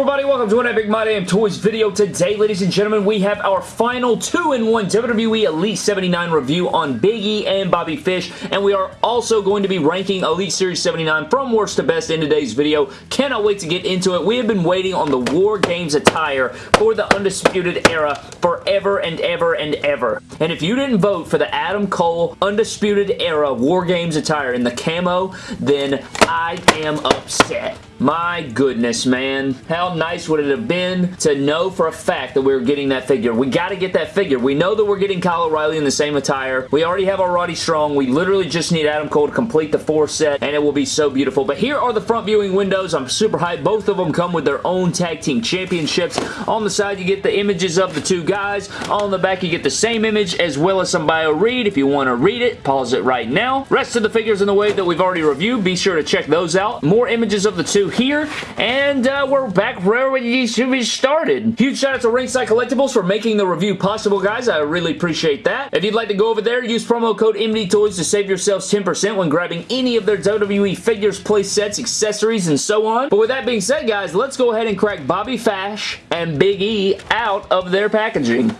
everybody? Welcome to another Big My Damn Toys video. Today, ladies and gentlemen, we have our final 2-in-1 WWE Elite 79 review on Big E and Bobby Fish, and we are also going to be ranking Elite Series 79 from worst to best in today's video. Cannot wait to get into it. We have been waiting on the War Games attire for the Undisputed Era forever and ever and ever. And if you didn't vote for the Adam Cole Undisputed Era War Games attire in the camo, then I am upset. My goodness, man. How nice would it have been to know for a fact that we were getting that figure? We got to get that figure. We know that we're getting Kyle O'Reilly in the same attire. We already have our Roddy Strong. We literally just need Adam Cole to complete the four set, and it will be so beautiful. But here are the front viewing windows. I'm super hyped. Both of them come with their own tag team championships. On the side, you get the images of the two guys. On the back, you get the same image as well as some bio read. If you want to read it, pause it right now. Rest of the figures in the wave that we've already reviewed, be sure to check those out. More images of the two here, and uh, we're back where we should be started. Huge shout out to Ringside Collectibles for making the review possible, guys. I really appreciate that. If you'd like to go over there, use promo code MDTOYS to save yourselves 10% when grabbing any of their WWE figures, play sets, accessories, and so on. But with that being said, guys, let's go ahead and crack Bobby Fish and Big E out of their packaging.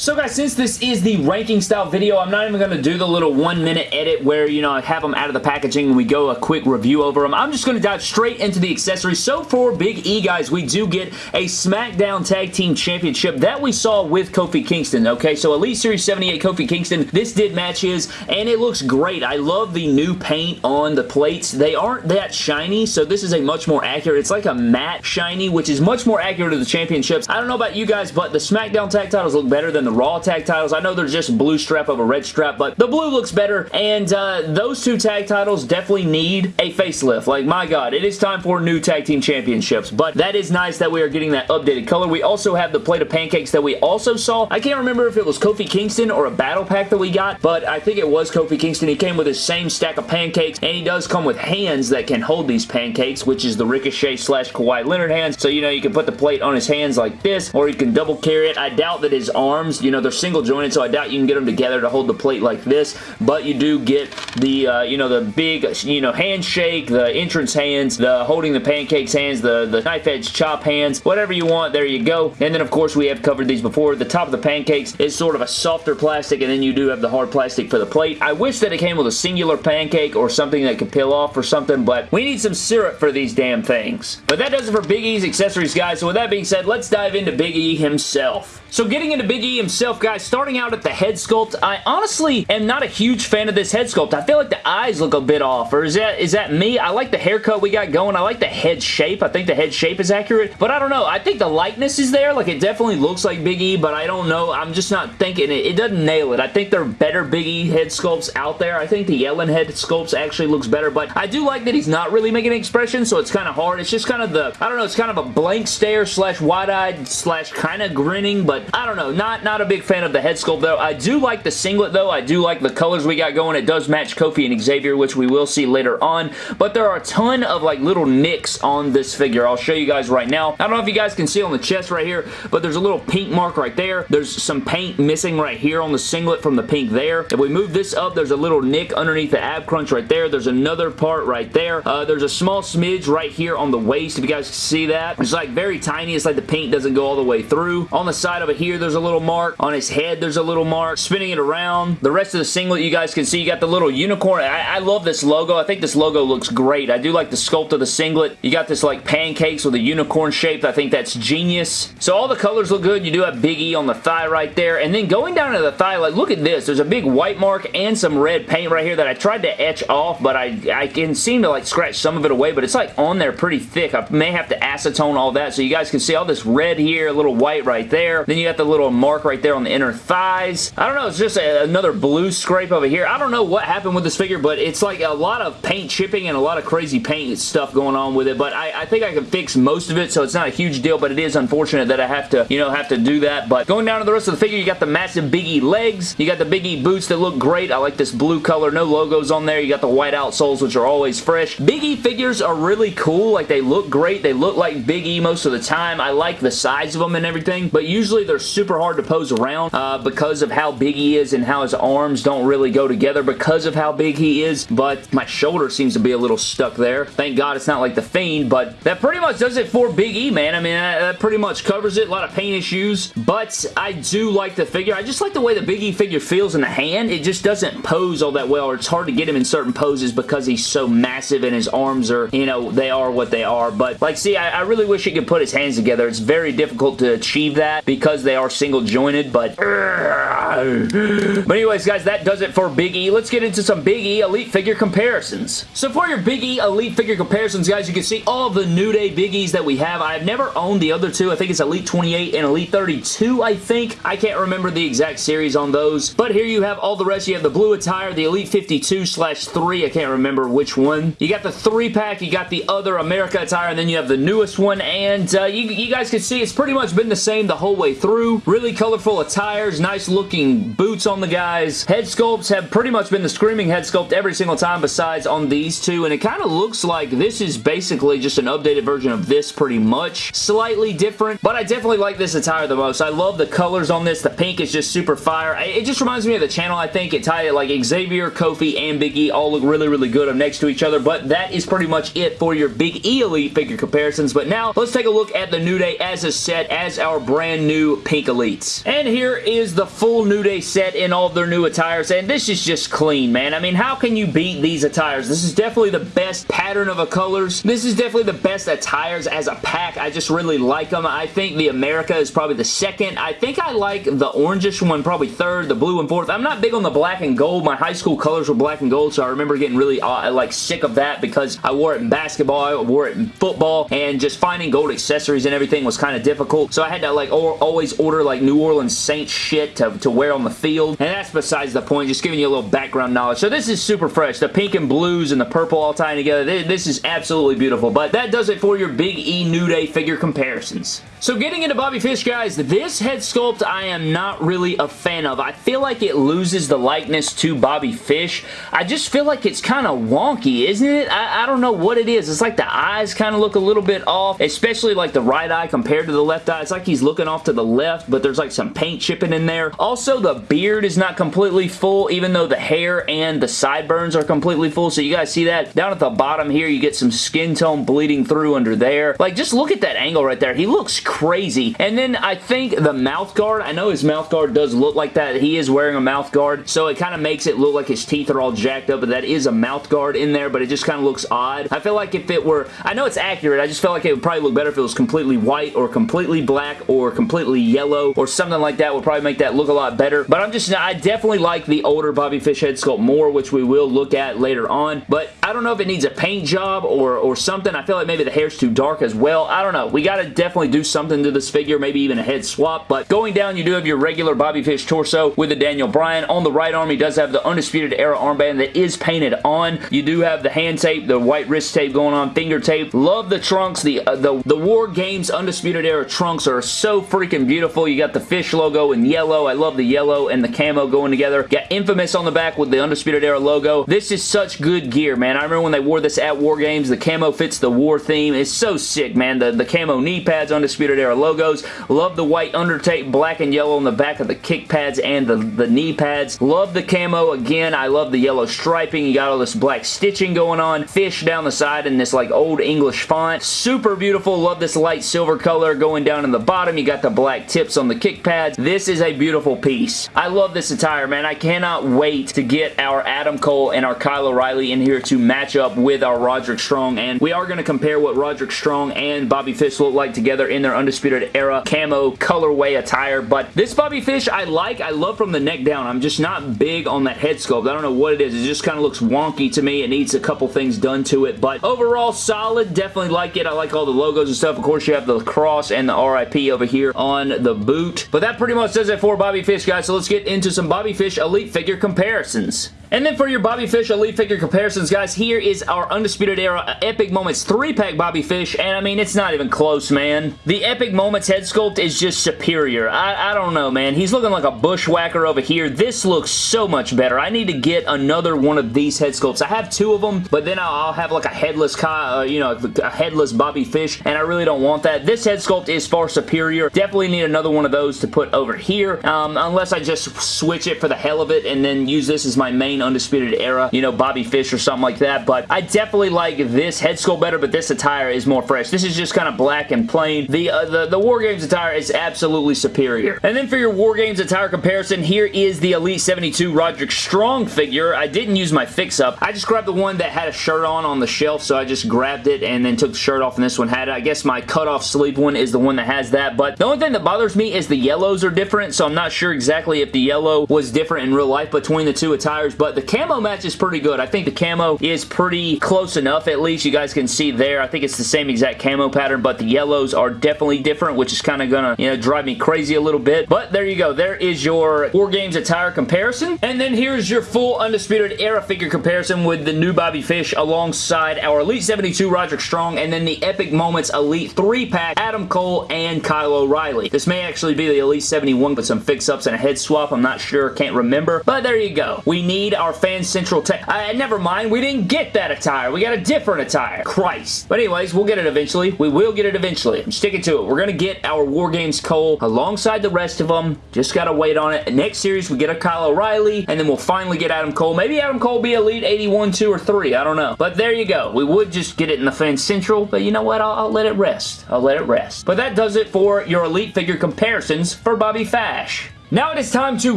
So guys, since this is the ranking style video, I'm not even going to do the little one minute edit where, you know, I have them out of the packaging and we go a quick review over them. I'm just going to dive straight into the accessories. So for Big E, guys, we do get a SmackDown Tag Team Championship that we saw with Kofi Kingston, okay? So Elite Series 78 Kofi Kingston, this did match his, and it looks great. I love the new paint on the plates. They aren't that shiny, so this is a much more accurate, it's like a matte shiny, which is much more accurate to the championships. I don't know about you guys, but the SmackDown tag titles look better than the Raw tag titles. I know they're just blue strap of a red strap, but the blue looks better, and uh, those two tag titles definitely need a facelift. Like, my God, it is time for new tag team championships, but that is nice that we are getting that updated color. We also have the plate of pancakes that we also saw. I can't remember if it was Kofi Kingston or a battle pack that we got, but I think it was Kofi Kingston. He came with his same stack of pancakes, and he does come with hands that can hold these pancakes, which is the Ricochet slash Kawhi Leonard hands. So, you know, you can put the plate on his hands like this, or you can double carry it. I doubt that his arms, you know, they're single jointed, so I doubt you can get them together to hold the plate like this, but you do get the, uh, you know, the big, you know, handshake, the entrance hands, the holding the pancakes hands, the, the knife edge chop hands, whatever you want, there you go. And then, of course, we have covered these before. The top of the pancakes is sort of a softer plastic, and then you do have the hard plastic for the plate. I wish that it came with a singular pancake or something that could peel off or something, but we need some syrup for these damn things. But that does it for Big E's accessories, guys. So with that being said, let's dive into Big E himself. So getting into Big E himself, guys, starting out at the head sculpt, I honestly am not a huge fan of this head sculpt. I feel like the eyes look a bit off, or is that is that me? I like the haircut we got going. I like the head shape. I think the head shape is accurate, but I don't know. I think the likeness is there. Like, it definitely looks like Big E, but I don't know. I'm just not thinking it. It doesn't nail it. I think there are better Big E head sculpts out there. I think the Yellen head sculpts actually looks better, but I do like that he's not really making an expression, so it's kind of hard. It's just kind of the, I don't know, it's kind of a blank stare slash wide-eyed slash kind of grinning, but I don't know. Not, not a big fan of the head sculpt, though. I do like the singlet, though. I do like the colors we got going. It does match Kofi and Xavier, which we will see later on, but there are a ton of, like, little nicks on this figure. I'll show you guys right now. I don't know if you guys can see on the chest right here, but there's a little pink mark right there. There's some paint missing right here on the singlet from the pink there. If we move this up, there's a little nick underneath the ab crunch right there. There's another part right there. Uh, there's a small smidge right here on the waist, if you guys can see that. It's like very tiny. It's like the paint doesn't go all the way through. On the side of here, there's a little mark. On his head, there's a little mark. Spinning it around. The rest of the singlet, you guys can see, you got the little unicorn. I, I love this logo. I think this logo looks great. I do like the sculpt of the singlet. You got this like pancakes with a unicorn shape. I think that's genius. So all the colors look good. You do have Big E on the thigh right there. And then going down to the thigh, like look at this. There's a big white mark and some red paint right here that I tried to etch off, but I, I can seem to like scratch some of it away, but it's like on there pretty thick. I may have to acetone all that so you guys can see all this red here, a little white right there. Then you got the little mark right there on the inner thighs. I don't know. It's just a, another blue scrape over here. I don't know what happened with this figure, but it's like a lot of paint chipping and a lot of crazy paint stuff going on with it, but I, I think I can fix most of it, so it's not a huge deal, but it is unfortunate that I have to, you know, have to do that. But going down to the rest of the figure, you got the massive Big E legs. You got the Big E boots that look great. I like this blue color. No logos on there. You got the white outsoles, which are always fresh. Big E figures are really cool. Like, they look great. They look like Big E most of the time. I like the size of them and everything, but usually they're super hard to pose around uh, because of how big he is and how his arms don't really go together because of how big he is, but my shoulder seems to be a little stuck there. Thank God it's not like The Fiend, but that pretty much does it for Big E, man. I mean, that, that pretty much covers it. A lot of pain issues, but I do like the figure. I just like the way the Big E figure feels in the hand. It just doesn't pose all that well, or it's hard to get him in certain poses because he's so massive and his arms are, you know, they are what they are. But, like, see, I, I really wish he could put his hands together. It's very difficult to achieve that because they are single jointed, but... But anyways, guys, that does it for Big E. Let's get into some Big E Elite figure comparisons. So for your Big E Elite figure comparisons, guys, you can see all the New Day Big E's that we have. I've never owned the other two. I think it's Elite 28 and Elite 32, I think. I can't remember the exact series on those. But here you have all the rest. You have the blue attire, the Elite 52 slash 3. I can't remember which one. You got the 3-pack. You got the other America attire, and then you have the newest one. And uh, you, you guys can see it's pretty much been the same the whole way through. Really colorful attires, nice looking boots on the guys. Head sculpts have pretty much been the screaming head sculpt every single time besides on these two. And it kind of looks like this is basically just an updated version of this pretty much. Slightly different, but I definitely like this attire the most. I love the colors on this. The pink is just super fire. It just reminds me of the channel, I think. It tied it like Xavier, Kofi, and Big E all look really, really good up next to each other, but that is pretty much it for your Big E Elite figure comparisons. But now, let's take a look at the New Day as a set, as our brand new Pink Elites. And here is the full New Day set in all of their new attires, and this is just clean, man. I mean, how can you beat these attires? This is definitely the best pattern of a colors. This is definitely the best attires as a pack. I just really like them. I think the America is probably the second. I think I like the orangish one probably third, the blue and fourth. I'm not big on the black and gold. My high school colors were black and gold, so I remember getting really uh, like sick of that because I wore it in basketball, I wore it in football, and just finding gold accessories and everything was kind of difficult. So I had to like always order like New Orleans Saints shit to, to wear on the field, and that's besides the point, just giving you a little background knowledge. So this is super fresh. The pink and blues and the purple all tying together. This is absolutely beautiful, but that does it for your Big E New Day figure comparisons. So getting into Bobby Fish, guys, this head sculpt I am not really a fan of. I feel like it loses the likeness to Bobby Fish. I just feel like it's kind of wonky, isn't it? I, I, don't know what it is. It's like the eyes kind of look a little bit off, especially like the right eye compared to the left eye. It's like he's looking off to the left, but there's like some paint chipping in there. Also, the beard is not completely full, even though the hair and the sideburns are completely full. So you guys see that? Down at the bottom here, you get some skin tone bleeding through under there. Like, just look at that angle right there. He looks crazy. And then I think the mouth guard, I know his mouth guard does look like that. He is wearing a mouth guard, so it kind of makes it look like his teeth are all jacked up, but that is a mouth guard in there, but it just kind of looks odd. I feel like if it were, I know it's accurate, I just feel like it would probably look better if it was completely white or completely black or completely yellow or something like that would probably make that look a lot better. But I'm just, I definitely like the older Bobby Fish head sculpt more, which we will look at later on. But I don't know if it needs a paint job or, or something. I feel like maybe the hair's too dark as well. I don't know. We got to definitely do something to this figure, maybe even a head swap. But going down, you do have your regular Bobby Fish torso with the Daniel Bryan. On the right arm, he does have the Undisputed Era armband that is painted on. You do have the hand tape, the white wrist tape going on, finger tape. Love the trunks. The, uh, the, the War Games Undisputed Era trunks are so freaking beautiful. You got the fish logo in yellow. I love the yellow and the camo going together. Got Infamous on the back with the Undisputed Era logo. This is such good gear, man. I remember when they wore this at War Games. The camo fits the war theme. It's so sick, man. The, the camo knee pads, Undisputed Era logos. Love the white undertape, black and yellow on the back of the kick pads and the, the knee pads. Love the camo again. I love the yellow striping. You got all this black stitching going on. Fish down the side in this like old English font. Super beautiful. Love this light silver color going down in the bottom. You got the black tips on the kick pads. This is a beautiful piece. I love this attire, man. I cannot wait to get our Adam Cole and our Kyle O'Reilly in here to match up with our Roderick Strong, and we are going to compare what Roderick Strong and Bobby Fish look like together in their Undisputed Era camo colorway attire, but this Bobby Fish I like. I love from the neck down. I'm just not big on that head sculpt. I don't know what it is. It just kind of looks wonky to me. It needs a couple things done to it, but overall solid. Definitely like it. I like all the logos and stuff. Of course, you have the cross and the RIP over here on the boot, but that pretty much does it for Bobby Fish, guys, so let's get into some Bobby Fish Elite figure comparisons. And then for your Bobby Fish Elite figure comparisons, guys, here is our Undisputed Era Epic Moments 3-pack Bobby Fish, and I mean, it's not even close, man. The Epic Moments head sculpt is just superior. I, I don't know, man. He's looking like a bushwhacker over here. This looks so much better. I need to get another one of these head sculpts. I have two of them, but then I'll, have like a headless, uh, you know, a headless Bobby Fish, and I really don't want that. This head sculpt is far superior. Definitely need another one of those to put over here, um, unless I just switch it for the hell of it and then use this as my main Undisputed Era, you know, Bobby Fish or something like that, but I definitely like this head sculpt better, but this attire is more fresh. This is just kind of black and plain. The, uh, the, the War Games attire is absolutely superior. And then for your War Games attire comparison, here is the Elite 72 Roderick Strong figure. I didn't use my fix-up. I just grabbed the one that had a shirt on on the shelf, so I just grabbed it and then took the shirt off, and this one had it. I guess my cut-off sleeve one is the one that has that, but the only thing that bothers me is the yellows are different, so I'm not sure exactly if the yellow was different in real life between the two attires, but the camo match is pretty good. I think the camo is pretty close enough, at least. You guys can see there. I think it's the same exact camo pattern, but the yellows are definitely different, which is kind of gonna, you know, drive me crazy a little bit. But there you go. There is your War Games attire comparison. And then here's your full Undisputed Era figure comparison with the new Bobby Fish alongside our Elite 72 Roderick Strong and then the Epic Moments Elite 3-pack Adam Cole and Kyle O'Reilly. This may actually be the Elite 71 with some fix-ups and a head swap. I'm not sure. Can't remember. But there you go. We need our Fan Central tech. Uh, never mind. We didn't get that attire. We got a different attire. Christ. But anyways, we'll get it eventually. We will get it eventually. I'm sticking to it. We're going to get our War Games Cole alongside the rest of them. Just got to wait on it. Next series, we get a Kyle O'Reilly, and then we'll finally get Adam Cole. Maybe Adam Cole be Elite 81, 2, or 3. I don't know. But there you go. We would just get it in the Fan Central, but you know what? I'll, I'll let it rest. I'll let it rest. But that does it for your Elite figure comparisons for Bobby Fish. Now it is time to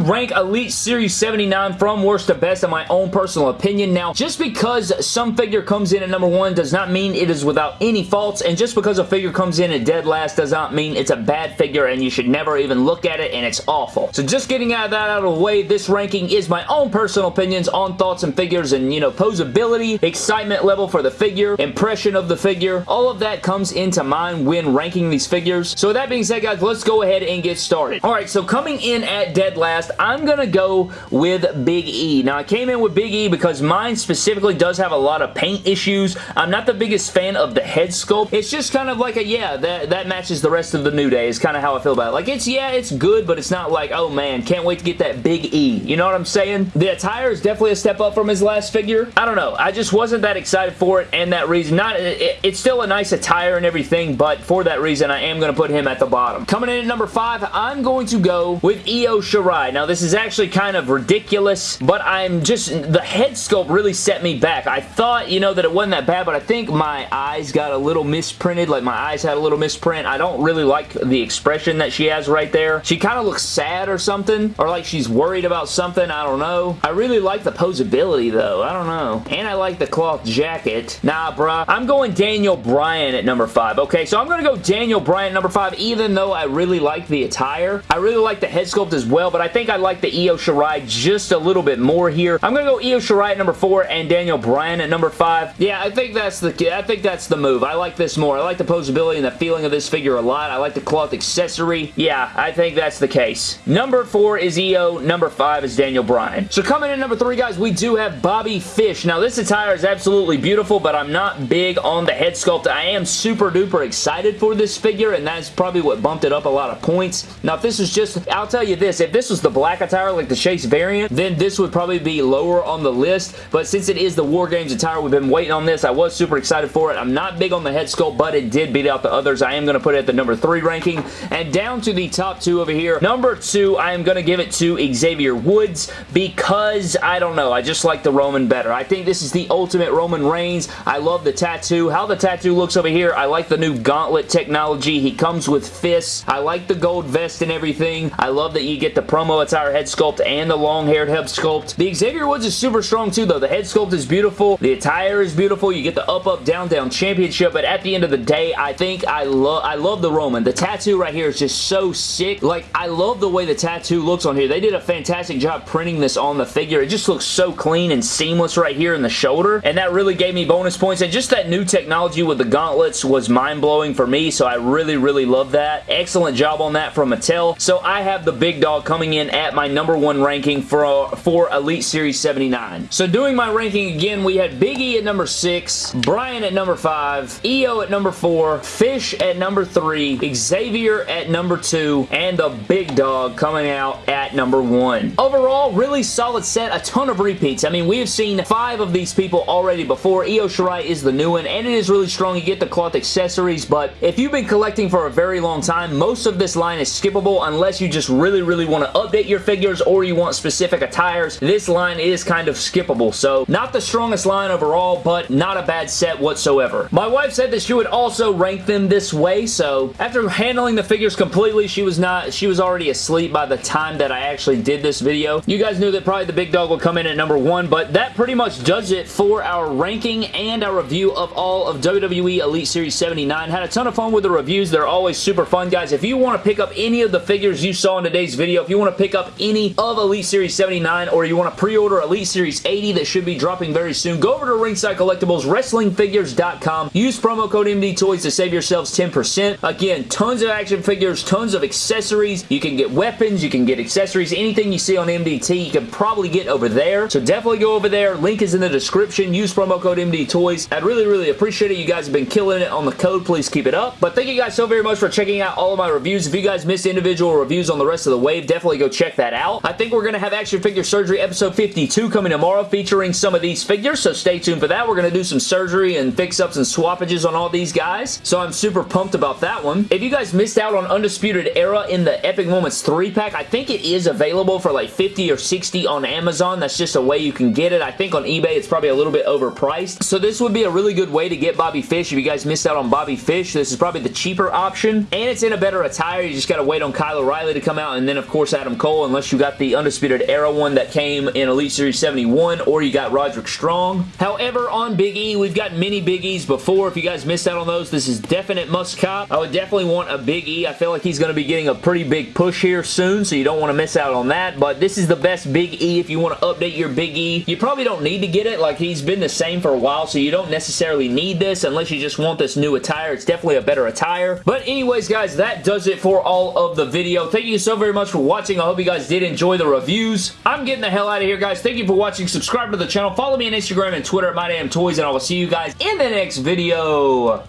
rank Elite Series 79 from worst to best in my own personal opinion. Now, just because some figure comes in at number one does not mean it is without any faults, and just because a figure comes in at dead last does not mean it's a bad figure and you should never even look at it and it's awful. So just getting out of that out of the way, this ranking is my own personal opinions on thoughts and figures and, you know, posability, excitement level for the figure, impression of the figure. All of that comes into mind when ranking these figures. So with that being said, guys, let's go ahead and get started. Alright, so coming in at dead last, I'm going to go with Big E. Now, I came in with Big E because mine specifically does have a lot of paint issues. I'm not the biggest fan of the head sculpt. It's just kind of like a, yeah, that, that matches the rest of the New Day is kind of how I feel about it. Like, it's, yeah, it's good, but it's not like, oh man, can't wait to get that Big E. You know what I'm saying? The attire is definitely a step up from his last figure. I don't know. I just wasn't that excited for it and that reason. Not, it, It's still a nice attire and everything, but for that reason, I am going to put him at the bottom. Coming in at number five, I'm going to go with Io Shirai. Now, this is actually kind of ridiculous, but I'm just, the head sculpt really set me back. I thought, you know, that it wasn't that bad, but I think my eyes got a little misprinted, like my eyes had a little misprint. I don't really like the expression that she has right there. She kind of looks sad or something, or like she's worried about something. I don't know. I really like the posability, though. I don't know. And I like the cloth jacket. Nah, bruh. I'm going Daniel Bryan at number five. Okay, so I'm going to go Daniel Bryan number five, even though I really like the attire. I really like the head sculpt as well, but I think I like the Io Shirai just a little bit more here. I'm going to go Io Shirai at number four and Daniel Bryan at number five. Yeah, I think that's the I think that's the move. I like this more. I like the posability and the feeling of this figure a lot. I like the cloth accessory. Yeah, I think that's the case. Number four is Io. Number five is Daniel Bryan. So coming in number three, guys, we do have Bobby Fish. Now, this attire is absolutely beautiful, but I'm not big on the head sculpt. I am super duper excited for this figure, and that's probably what bumped it up a lot of points. Now, if this was just, I'll tell you this, if this was the black attire like the Chase variant, then this would probably be lower on the list, but since it is the War Games attire, we've been waiting on this. I was super excited for it. I'm not big on the head sculpt, but it did beat out the others. I am going to put it at the number three ranking, and down to the top two over here. Number two, I am going to give it to Xavier Woods because, I don't know, I just like the Roman better. I think this is the ultimate Roman Reigns. I love the tattoo. How the tattoo looks over here, I like the new gauntlet technology. He comes with fists. I like the gold vest and everything. I love that you get the promo attire head sculpt and the long-haired head sculpt. The Xavier Woods is super strong too, though. The head sculpt is beautiful. The attire is beautiful. You get the up, up, down, down championship, but at the end of the day, I think I love I love the Roman. The tattoo right here is just so sick. Like, I love the way the tattoo looks on here. They did a fantastic job printing this on the figure. It just looks so clean and seamless right here in the shoulder, and that really gave me bonus points, and just that new technology with the gauntlets was mind-blowing for me, so I really, really love that. Excellent job on that from Mattel. So I have the Big Dog coming in at my number one ranking for, for Elite Series 79. So doing my ranking again, we had Big E at number 6, Bryan at number 5, Io at number 4, Fish at number 3, Xavier at number 2, and the Big Dog coming out at number 1. Overall, really solid set, a ton of repeats. I mean, we have seen five of these people already before. Io Shirai is the new one, and it is really strong. You get the cloth accessories, but if you've been collecting for a very long time, most of this line is skippable unless you just really, really really want to update your figures or you want specific attires. This line is kind of skippable, so not the strongest line overall, but not a bad set whatsoever. My wife said that she would also rank them this way, so after handling the figures completely, she was not, she was already asleep by the time that I actually did this video. You guys knew that probably the big dog would come in at number one, but that pretty much does it for our ranking and our review of all of WWE Elite Series 79. Had a ton of fun with the reviews. They're always super fun, guys. If you want to pick up any of the figures you saw in today's video, if you want to pick up any of Elite Series 79 or you want to pre-order Elite Series 80 that should be dropping very soon, go over to Ringside Collectibles, WrestlingFigures.com. Use promo code MD Toys to save yourselves 10%. Again, tons of action figures, tons of accessories. You can get weapons, you can get accessories, anything you see on MDT, you can probably get over there. So definitely go over there. Link is in the description. Use promo code MD Toys. I'd really, really appreciate it. You guys have been killing it on the code. Please keep it up. But thank you guys so very much for checking out all of my reviews. If you guys missed individual reviews on the rest of the wave, definitely go check that out. I think we're going to have Action Figure Surgery episode 52 coming tomorrow featuring some of these figures, so stay tuned for that. We're going to do some surgery and fix-ups and swappages on all these guys, so I'm super pumped about that one. If you guys missed out on Undisputed Era in the Epic Moments 3-pack, I think it is available for like 50 or 60 on Amazon. That's just a way you can get it. I think on eBay it's probably a little bit overpriced, so this would be a really good way to get Bobby Fish if you guys missed out on Bobby Fish. This is probably the cheaper option, and it's in a better attire. You just got to wait on Kyle O'Reilly to come out, and then of course Adam Cole, unless you got the Undisputed Era one that came in Elite Series 71, or you got Roderick Strong. However, on Big E, we've got many Big E's before. If you guys missed out on those, this is definite must cop. I would definitely want a Big E. I feel like he's going to be getting a pretty big push here soon, so you don't want to miss out on that, but this is the best Big E if you want to update your Big E. You probably don't need to get it. Like, he's been the same for a while, so you don't necessarily need this unless you just want this new attire. It's definitely a better attire. But anyways, guys, that does it for all of the video. Thank you so very much for watching. I hope you guys did enjoy the reviews. I'm getting the hell out of here, guys. Thank you for watching. Subscribe to the channel. Follow me on Instagram and Twitter at MyDamnToys, and I will see you guys in the next video.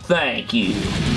Thank you.